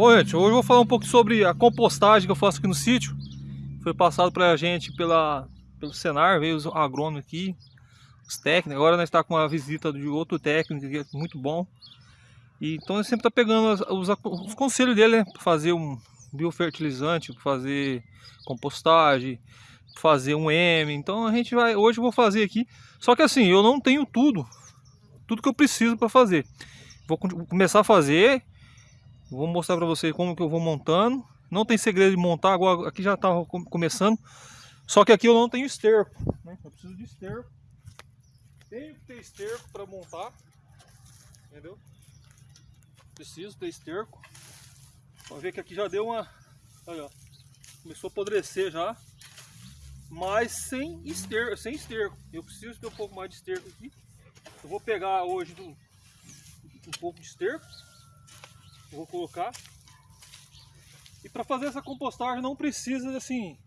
Bom, gente, hoje eu vou falar um pouco sobre a compostagem que eu faço aqui no sítio. Foi passado pra gente pela, pelo Senar, veio os agrônomos aqui, os técnicos. Agora nós estamos tá com uma visita de outro técnico que é muito bom. E, então ele sempre está pegando os, os, os, conselhos dele, né? Para fazer um biofertilizante, para fazer compostagem, fazer um M. Então a gente vai, hoje eu vou fazer aqui. Só que assim, eu não tenho tudo, tudo que eu preciso para fazer. Vou começar a fazer Vou mostrar para vocês como que eu vou montando. Não tem segredo de montar, agora aqui já estava começando. Só que aqui eu não tenho esterco, né? Eu preciso de esterco. Tenho que ter esterco para montar, entendeu? Preciso ter esterco. Pode ver que aqui já deu uma... Olha, ó. Começou a apodrecer já. Mas sem esterco, sem esterco. Eu preciso ter um pouco mais de esterco aqui. Eu vou pegar hoje do, um pouco de esterco vou colocar. E para fazer essa compostagem não precisa assim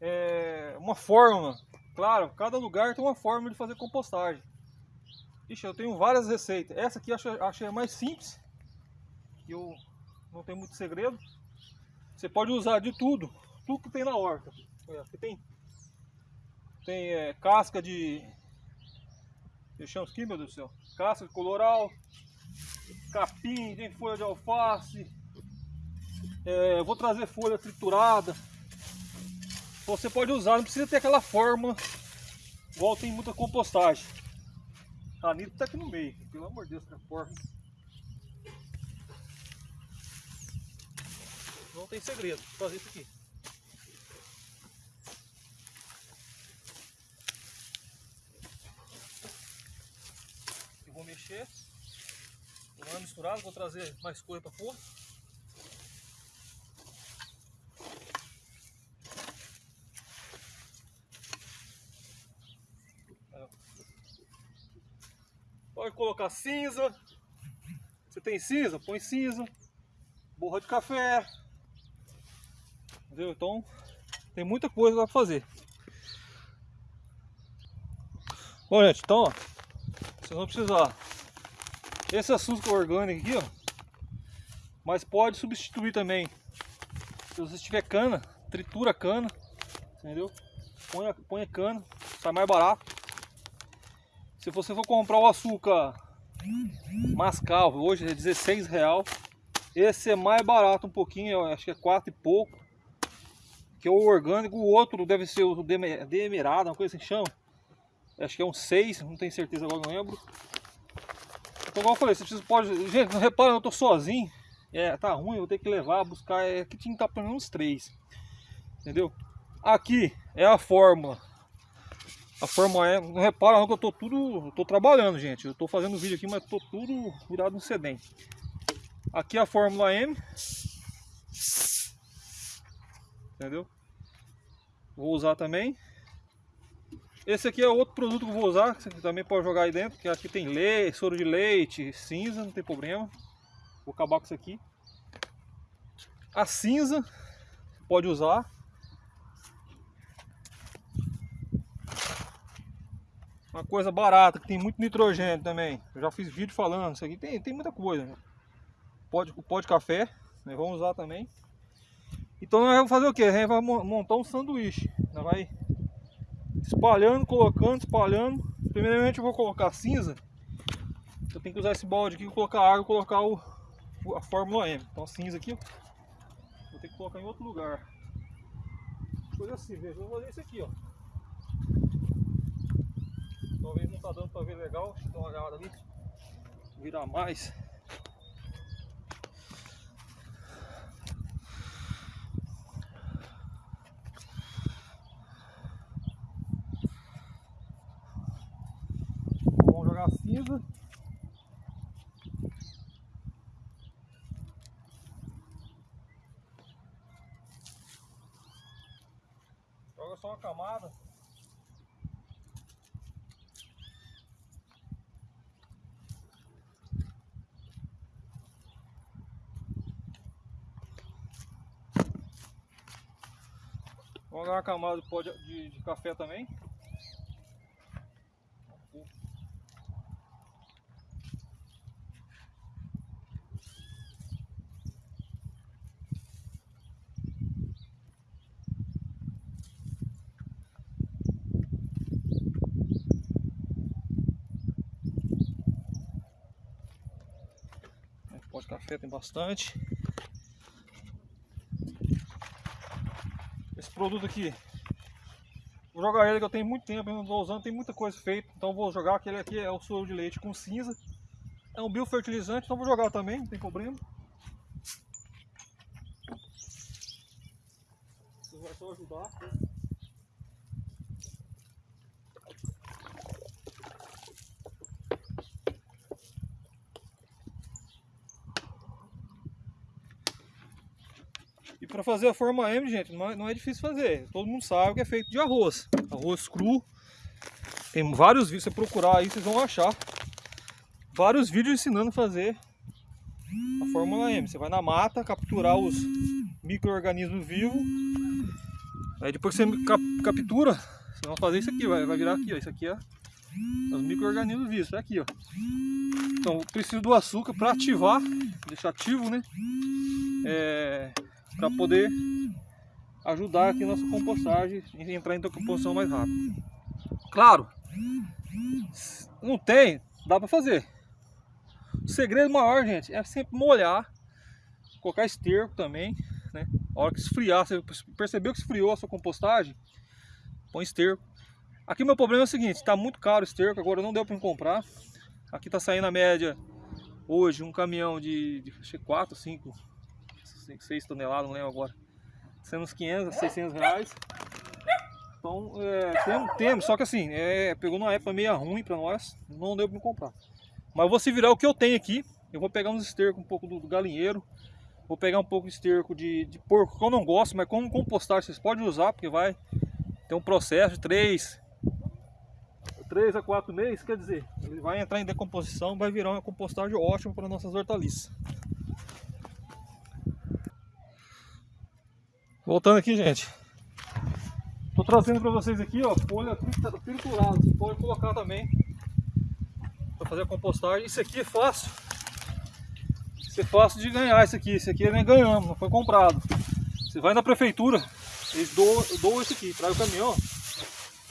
é, uma forma. Claro, cada lugar tem uma forma de fazer compostagem. Ixi, eu tenho várias receitas. Essa aqui eu achei, a mais simples. E eu não tem muito segredo. Você pode usar de tudo, tudo que tem na horta. Aqui tem tem é, casca de deixamos aqui, meu Deus do céu. Casca de coloral, capim, tem folha de alface. É, vou trazer folha triturada. Você pode usar, não precisa ter aquela forma igual tem muita compostagem. A Anitta tá aqui no meio, pelo amor de Deus, que forma. Não tem segredo, vou fazer isso aqui. Eu vou mexer. É misturado, vou trazer mais coisa para pôr. Pode colocar cinza. Você tem cinza? Põe cinza. Borra de café. Entendeu? Então tem muita coisa para fazer. Bom gente, então ó, vocês vão precisar esse açúcar orgânico aqui, ó. Mas pode substituir também. Se você tiver cana, tritura a cana. Entendeu? Põe, põe cana, sai mais barato. Se você for comprar o açúcar mascavo, hoje é 16 real. Esse é mais barato um pouquinho, acho que é 4 e pouco. Que é o orgânico, o outro deve ser o demerado, uma coisa assim chama. Acho que é um 6, não tenho certeza agora, não lembro. Então, igual eu falei, você precisa, pode... Gente, não repara, eu tô sozinho. É, tá ruim, eu vou ter que levar, buscar. É, aqui tinha que estar pelo menos três. Entendeu? Aqui é a fórmula. A fórmula é. Não repara não que eu tô tudo. Eu tô trabalhando, gente. Eu tô fazendo vídeo aqui, mas tô tudo virado no sedem. Aqui é a fórmula M. Entendeu? Vou usar também. Esse aqui é outro produto que eu vou usar, que você também pode jogar aí dentro, que aqui tem leite, soro de leite, cinza, não tem problema. Vou acabar com isso aqui. A cinza, pode usar. Uma coisa barata, que tem muito nitrogênio também. Eu já fiz vídeo falando, isso aqui tem, tem muita coisa. Né? Pode, de café, né? vamos usar também. Então nós vamos fazer o que? A gente vai montar um sanduíche. Nós vai espalhando, colocando, espalhando. Primeiramente eu vou colocar cinza. Eu tenho que usar esse balde aqui, colocar água colocar o, a Fórmula M. Então cinza aqui, vou ter que colocar em outro lugar. Coisa assim, veja, eu vou fazer isso aqui, ó. Talvez não tá dando pra ver legal, deixa eu dar uma olhada ali. Virar mais. Cinza. Joga só uma camada. Vou jogar uma camada de, de café também. pó de café tem bastante. Esse produto aqui, vou jogar ele que eu tenho muito tempo, não estou usando, tem muita coisa feita, então vou jogar aquele aqui é o soro de leite com cinza. É um biofertilizante, então vou jogar também, não tem problema. Isso vai só ajudar. para fazer a forma M, gente, não é, não é, difícil fazer. Todo mundo sabe que é feito de arroz. Arroz cru. Tem vários vídeos, se você procurar aí, vocês vão achar. Vários vídeos ensinando a fazer a Fórmula M. Você vai na mata, capturar os micro-organismos vivos. Aí depois que você cap captura, você vai fazer isso aqui, vai, vai virar aqui, ó. Isso aqui é os micro-organismos vivos, é aqui, ó. Então, preciso do açúcar para ativar, deixar ativo, né? É, para poder ajudar aqui nossa compostagem e entrar em decomposição mais rápido. Claro, não tem, dá para fazer. O segredo maior, gente, é sempre molhar, colocar esterco também, né? A hora que esfriar, você percebeu que esfriou a sua compostagem, põe esterco. Aqui meu problema é o seguinte, está muito caro o esterco, agora não deu para comprar. Aqui está saindo a média hoje um caminhão de, de 4, 5 6 toneladas, não lembro agora. Sendo uns 500, 600 reais. Então, é, tem, temos, só que assim, é, pegou numa época meio ruim para nós, não deu para comprar. Mas eu vou se virar o que eu tenho aqui. Eu vou pegar uns estercos um pouco do, do galinheiro. Vou pegar um pouco de esterco de, de porco, que eu não gosto, mas como compostar vocês podem usar, porque vai ter um processo de 3, 3 a 4 meses, quer dizer, ele vai entrar em decomposição, vai virar uma compostagem ótima para nossas hortaliças. Voltando aqui, gente. Tô trazendo para vocês aqui, ó, folha triturada. Você pode colocar também para fazer a compostagem. Isso aqui é fácil. Isso é fácil de ganhar isso aqui. Isso aqui nem ganhamos, não foi comprado. Você vai na prefeitura, eles doam, doam isso aqui, traz o caminhão.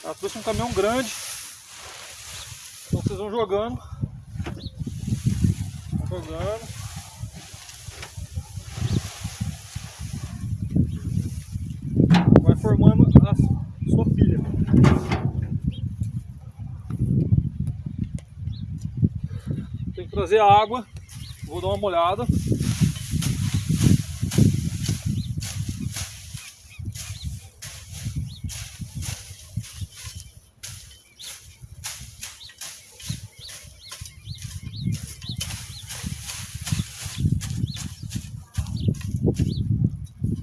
Ela trouxe um caminhão grande. Então vocês vão jogando. Vão jogando. formando a sua pilha. Tem que trazer água, vou dar uma molhada.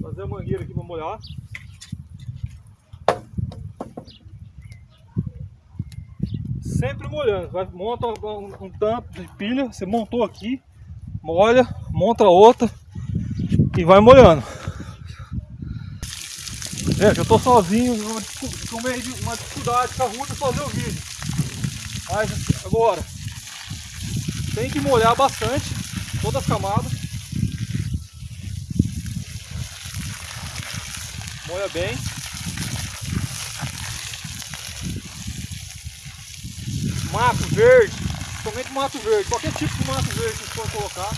Fazer a mangueira aqui para molhar. sempre molhando. Vai, monta um, um tanto de pilha, você montou aqui, molha, monta outra e vai molhando. Gente, eu tô sozinho, com meio de uma dificuldade ruim de fazer o vídeo. Mas agora, tem que molhar bastante todas as camadas. Molha bem. Mato verde, somente mato verde, qualquer tipo de mato verde que vocês podem colocar,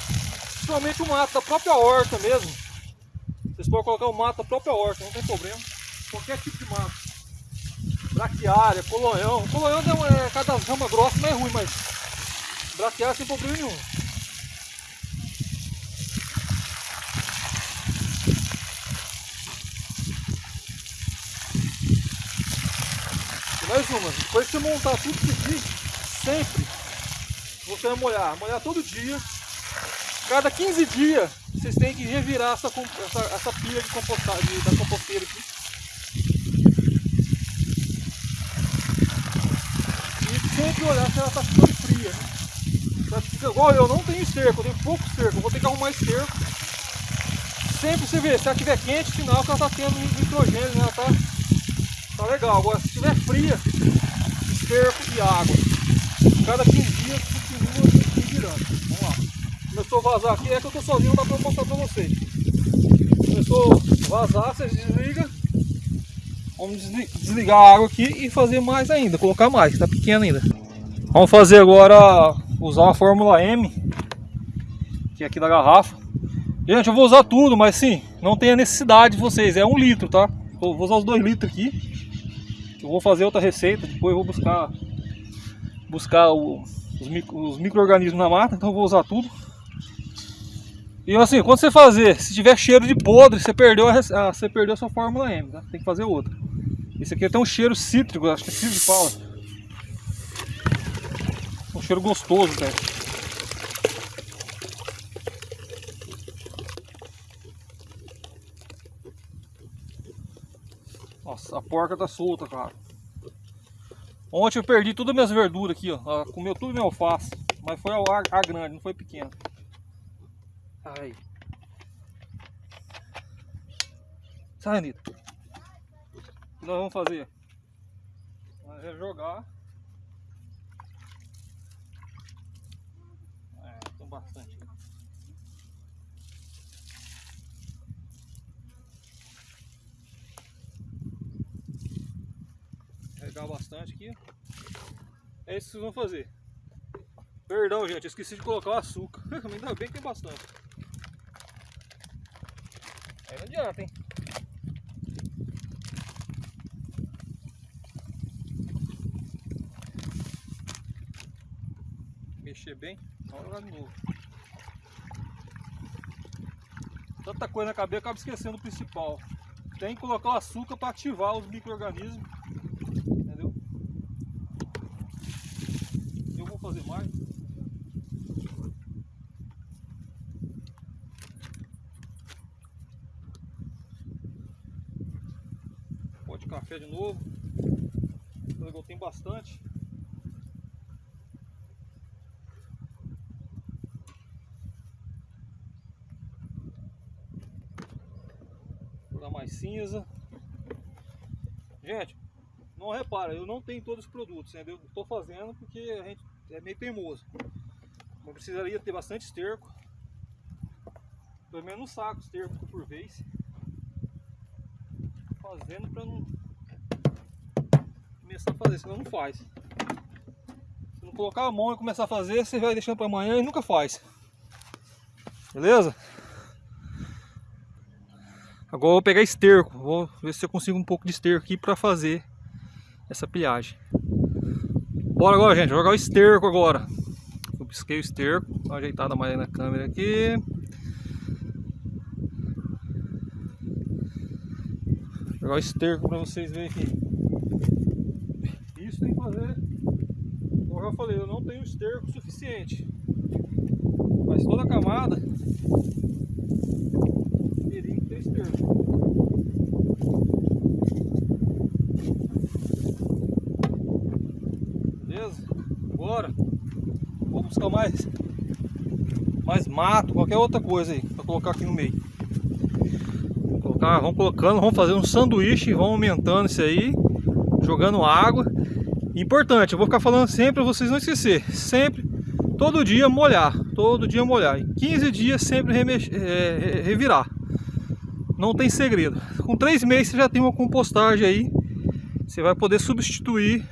principalmente o mato da própria horta mesmo. Vocês podem colocar o mato da própria horta, não tem problema. Qualquer tipo de mato. Braquiária, colonhão. Colonhão é, cada rama grossa não é ruim, mas braquiária sem problema nenhum. mais uma, depois que você montar tudo isso aqui, sempre você vai molhar, molhar todo dia. Cada 15 dias vocês têm que revirar essa, essa, essa pilha de compostagem da composteira aqui. E sempre olhar se ela está ficando fria. Né? Igual eu, não tenho esterco, eu tenho pouco esterco, vou ter que arrumar esterco. Sempre você vê, se ela estiver quente, sinal que ela está tendo nitrogênio, né? ela está tá legal. Agora se estiver fria, esterco e água cada 15 dias continua se virando. Vamos lá. Começou a vazar aqui, é que eu estou sozinho, não dá para mostrar para vocês. Começou a vazar, vocês desligam. Vamos desligar a água aqui e fazer mais ainda, colocar mais, está pequeno ainda. Vamos fazer agora, usar a fórmula M que é aqui da garrafa. Gente, eu vou usar tudo, mas sim, não tem a necessidade de vocês, é um litro, tá? Eu vou usar os dois litros aqui. Eu vou fazer outra receita, depois eu vou buscar buscar o, os, os micro-organismos na mata, então eu vou usar tudo. E assim, quando você fazer, se tiver cheiro de podre, você perdeu a, a, você perdeu a sua fórmula M, tá? Tem que fazer outra. Esse aqui tem um cheiro cítrico, acho que é cítrico fala. Um cheiro gostoso, velho. Nossa, a porca tá solta, cara. Ontem eu perdi todas as minhas verduras aqui, ó. Ela comeu tudo meu alface. Mas foi a, a grande, não foi pequena. Ai. Sai, Anitta. O que nós vamos fazer? Nós vamos jogar. É, tem bastante. Carregar bastante aqui. É isso que vocês vão fazer. Perdão, gente, esqueci de colocar o açúcar. Ainda bem que tem bastante. Aí não adianta, hein? Mexer bem, vamos jogar de novo. Tanta coisa na cabeça, acaba esquecendo o principal. Tem que colocar o açúcar para ativar os micro-organismos. Entendeu? Eu vou fazer mais. de café de novo. Eu tem bastante. Vou dar mais cinza. Gente, não repara, eu não tenho todos os produtos, entendeu? Estou fazendo porque a gente é meio teimoso. Eu precisaria ter bastante esterco. Pelo menos um saco esterco por vez fazendo para não começar a fazer, senão não faz. Se não colocar a mão e começar a fazer, você vai deixando para amanhã e nunca faz. Beleza? Agora eu vou pegar esterco, vou ver se eu consigo um pouco de esterco aqui para fazer essa pilhagem. Bora agora, gente, jogar o esterco agora. Eu pisquei o esterco, dá uma ajeitada mais na câmera aqui. Jogar o esterco para vocês verem aqui. Isso tem que fazer. Como eu já falei, eu não tenho esterco suficiente. Mas toda a camada teria que ter esterco. Beleza? Agora vou buscar mais mais mato, qualquer outra coisa aí para colocar aqui no meio colocar, vamos colocando, vamos fazer um sanduíche, vamos aumentando isso aí, jogando água. Importante, eu vou ficar falando sempre para vocês não esquecer, sempre, todo dia molhar, todo dia molhar. Em 15 dias sempre é, revirar. Não tem segredo. Com 3 meses você já tem uma compostagem aí, você vai poder substituir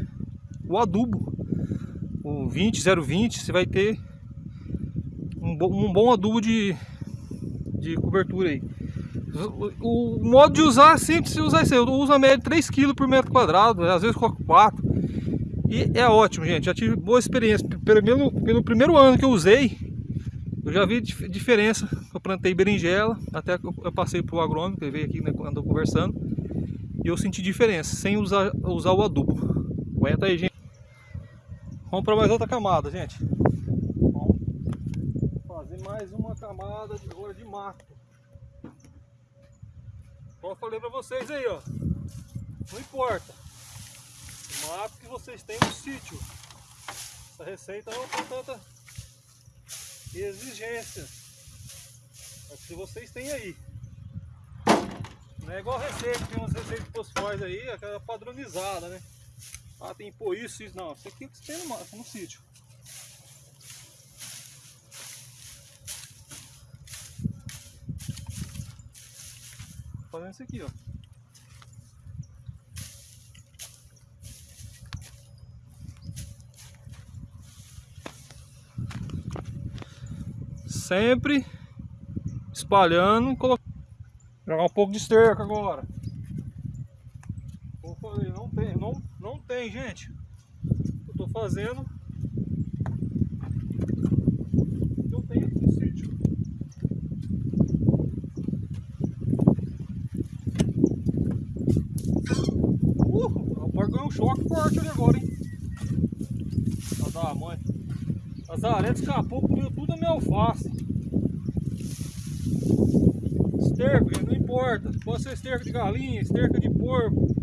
o adubo, o 20, 020, você vai ter um, bom, um bom adubo de, de cobertura aí. O, modo de usar é simples se usar isso aí. Eu uso a média de 3 kg por metro quadrado, às vezes coloco 4. E é ótimo, gente. Já tive boa experiência. Pelo, pelo primeiro ano que eu usei, eu já vi diferença. Eu plantei berinjela, até que eu passei pro agrônomo, que veio aqui né, andou conversando. E eu senti diferença, sem usar, usar o adubo. Aguenta aí, gente. Vamos para mais outra camada, gente. Vamos fazer mais uma camada de rolha de mato. Como eu falei pra vocês aí, ó. Não importa. O mato que vocês têm no sítio. Essa receita não tem tanta exigência. É que vocês têm aí. Não é igual a receita, tem umas receitas que aí, aquela padronizada, né? Ah, tem que pôr isso, isso. Não, isso aqui é o que tem no, no sítio. fazendo isso aqui, ó. Sempre espalhando, colocando. Jogar um pouco de esterco agora. Como eu falei, não tem, não, não tem, gente. Eu tô fazendo. Não tem aqui no sítio. Uh, o ganhou um choque forte ali agora, hein? Pra dar a mãe. As aretas escapou, comeu tudo a minha alface. Esterco, gente, não importa. Pode ser esterco de galinha, esterco de porco,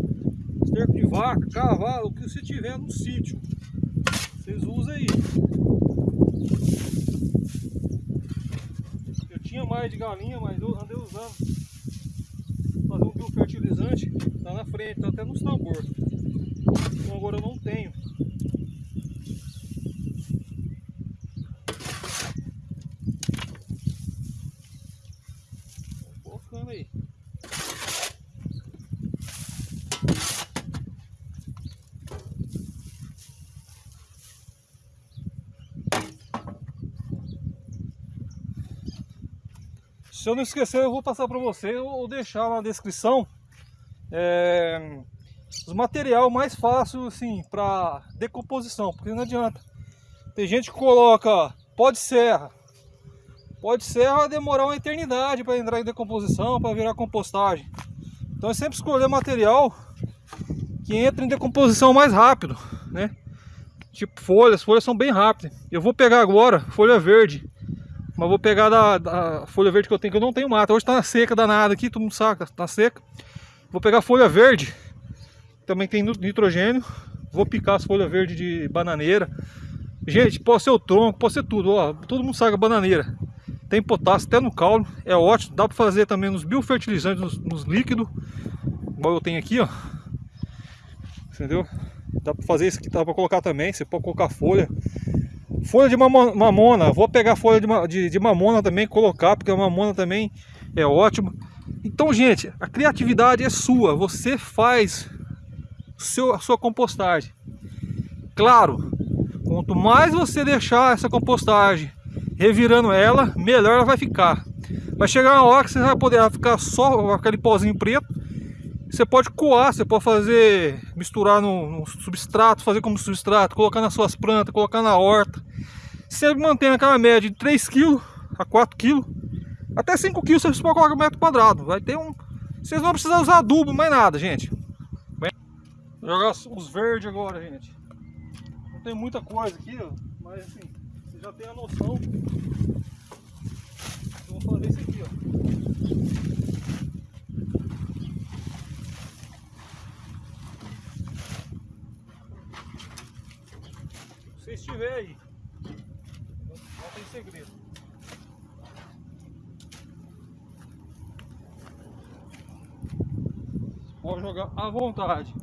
esterco de vaca, cavalo, o que você tiver no sítio. Vocês usam aí. Eu tinha mais de galinha, mas eu andei usando. Fazer um biofertilizante, tá na frente, tá até nos tambor. Então agora eu não tenho. aí. Se eu não esquecer, eu vou passar para você ou deixar na descrição é, os material mais fácil assim para decomposição, porque não adianta. Tem gente que coloca pó de serra, pode ser vai demorar uma eternidade para entrar em decomposição, para virar compostagem. Então é sempre escolher material que entre em decomposição mais rápido, né? Tipo folhas, folhas são bem rápidas. Eu vou pegar agora folha verde, mas vou pegar da, da folha verde que eu tenho, que eu não tenho mata. Hoje está na seca danada aqui, todo mundo saca, tá seca. Vou pegar folha verde, também tem nitrogênio. Vou picar as folhas verdes de bananeira. Gente, pode ser o tronco, pode ser tudo, ó. Todo mundo sabe a bananeira. Tem potássio até no caule, é ótimo. Dá para fazer também nos biofertilizantes, nos, nos líquidos. Igual eu tenho aqui, ó. Entendeu? Dá para fazer isso aqui, dá para colocar também. Você pode colocar folha. Folha de mamona, vou pegar folha de, de, de mamona também, colocar, porque a mamona também é ótimo. Então, gente, a criatividade é sua. Você faz seu, a sua compostagem. Claro, quanto mais você deixar essa compostagem revirando ela, melhor ela vai ficar. Vai chegar uma hora que você vai poder ficar só aquele pozinho preto. Você pode coar, você pode fazer, misturar no, no substrato, fazer como substrato, colocar nas suas plantas, colocar na horta. Sempre mantendo aquela média de 3 kg a 4 kg. Até 5 kg você pode colocar metro quadrado. Vai ter um. Vocês não vão precisar usar adubo, mais nada, gente. Vou jogar os verdes agora, gente. Não tem muita coisa aqui, ó, mas assim já tem a noção. Eu vou fazer isso aqui, ó. Estiver aí, não tem segredo. Pode jogar à vontade.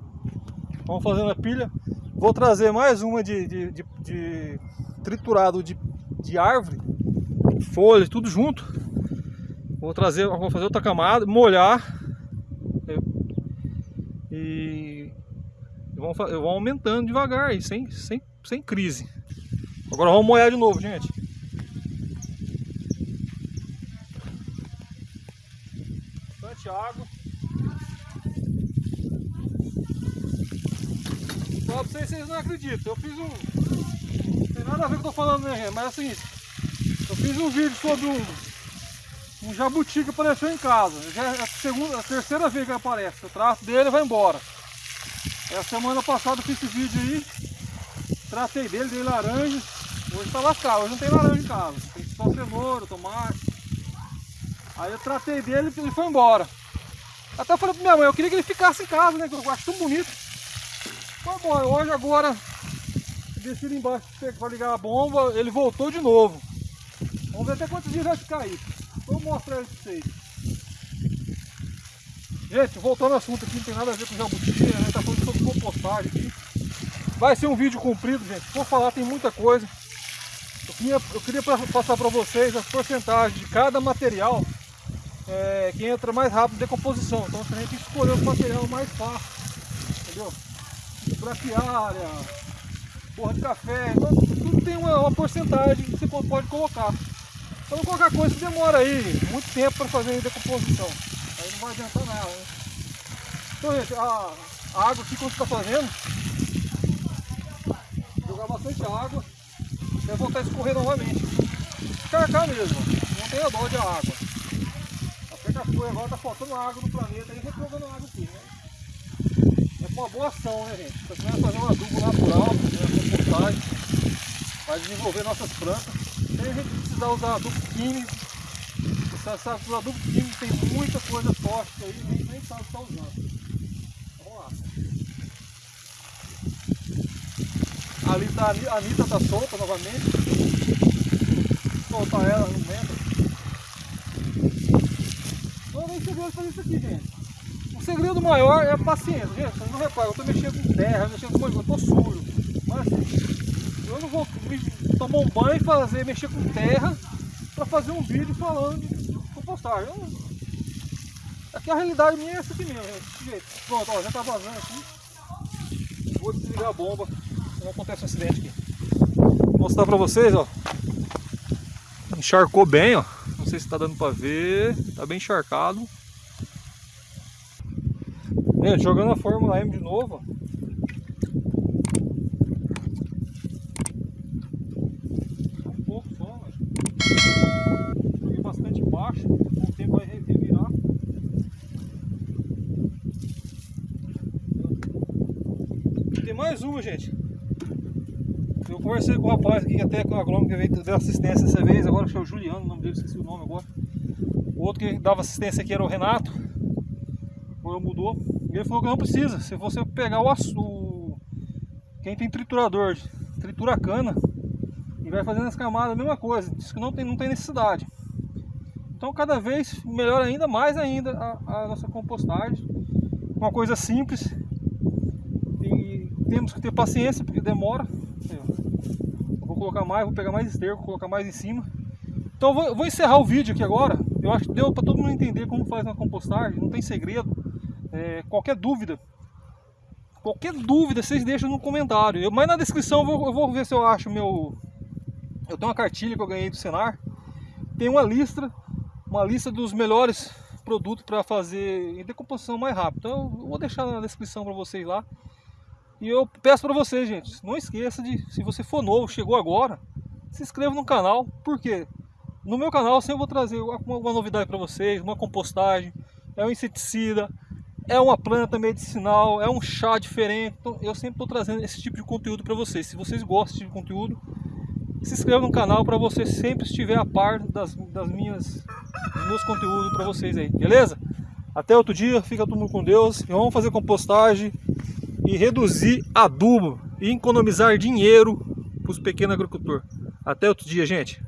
Vamos fazendo a pilha. Vou trazer mais uma de, de, de, de triturado de, de árvore, folhas, tudo junto. Vou trazer, vou fazer outra camada, molhar e vão, vão aumentando devagar, aí, sem, sem, sem crise. Agora vamos molhar de novo, gente. Bastante água. Só pra vocês, vocês não acreditam. Eu fiz um, nada a ver com o que eu tô falando, né, Mas é seguinte, eu fiz um vídeo sobre um, um jabuti que apareceu em casa. Já é a, segunda, a terceira vez que ele aparece. Eu trato dele e vai embora. É a semana passada eu fiz esse vídeo aí. Tratei dele, dei laranja. Hoje tá lascado, hoje não tem laranja em casa. Tem só cenoura, tomate. Aí eu tratei dele e ele foi embora. Até falei pra minha mãe, eu queria que ele ficasse em casa, né? Que eu acho tão bonito. Foi embora. Hoje agora desci ali embaixo para ligar a bomba, ele voltou de novo. Vamos ver até quantos dias vai ficar aí. Vou mostrar ele para vocês. Gente, voltando ao assunto aqui, não tem nada a ver com jabuti, a gente tá falando sobre compostagem aqui. Vai ser um vídeo comprido, gente. Vou falar, tem muita coisa. Eu queria, eu queria passar para vocês as porcentagens de cada material é, que entra mais rápido em decomposição. Então a gente escolher o material mais fácil, entendeu? Braquiária, porra de café, então, tudo tem uma, uma porcentagem que você pode colocar. Então qualquer coisa que demora aí muito tempo para fazer a decomposição. Aí não vai adiantar nada, né? Então gente, a, a água aqui quando está fazendo, bastante água, vai voltar a escorrer novamente. Carcar mesmo, não tenha dó de água. A Pecaçu agora está faltando água no planeta e jogando água aqui, né? É uma boa ação, né gente? Você vai fazer um adubo natural, né, vai desenvolver nossas plantas, sem a gente precisar usar adubo químico. Você sabe que o adubo químico tem muita coisa tóxica aí, nem, nem sabe que está usando. Vamos lá. Ali tá, a Anitta está solta novamente. Soltar ela, não lembra. Não tem segredo fazer isso aqui, gente. O segredo maior é a paciência, gente. Vocês não reparam, eu estou mexendo com terra, mexendo com coisa, eu estou sujo. Mas assim, eu não vou tomar um banho e fazer, mexer com terra para fazer um vídeo falando de compostagem. Eu, aqui a realidade minha é essa aqui mesmo, jeito. Pronto, ó, já está vazando aqui. Vou desligar a bomba, não acontece um acidente aqui. Vou mostrar para vocês, ó. Encharcou bem, ó. Não sei se está dando para ver. Está bem encharcado. Gente, jogando a Fórmula M de novo, ó. baixo, com o tempo vai revirar. Tem mais uma, gente. Eu conversei com o rapaz aqui, até com o agrônomo que veio dar assistência dessa vez, agora que é o Juliano, o nome dele, esqueci o nome agora. O outro que dava assistência aqui era o Renato, agora mudou. E ele falou que não precisa, se você pegar o açúcar, quem tem triturador, tritura a cana, e vai fazendo as camadas, a mesma coisa, diz que não tem, não tem necessidade. Então cada vez melhor ainda, mais ainda a, a nossa compostagem. Uma coisa simples. Temos que ter paciência porque demora. Colocar mais, vou pegar mais esterco, colocar mais em cima. Então vou, vou encerrar o vídeo aqui agora. Eu acho que deu para todo mundo entender como faz uma compostagem, não tem segredo. É, qualquer dúvida, qualquer dúvida vocês deixam no comentário. Eu, mas na descrição eu vou, eu vou ver se eu acho meu... Eu tenho uma cartilha que eu ganhei do Senar. Tem uma lista uma lista dos melhores produtos para fazer decomposição mais rápido. Então eu vou deixar na descrição para vocês lá. E eu peço para vocês, gente, não esqueça de, se você for novo, chegou agora, se inscreva no canal, porque no meu canal eu sempre vou trazer uma, uma novidade para vocês, uma compostagem, é um inseticida, é uma planta medicinal, é um chá diferente, então eu sempre estou trazendo esse tipo de conteúdo para vocês. Se vocês gostam de conteúdo, se inscreva no canal para você sempre estiver a par das, das minhas, dos meus conteúdos para vocês aí, beleza? Até outro dia, fica todo mundo com Deus. E vamos fazer compostagem e reduzir adubo e economizar dinheiro para os pequenos agricultores. Até outro dia, gente.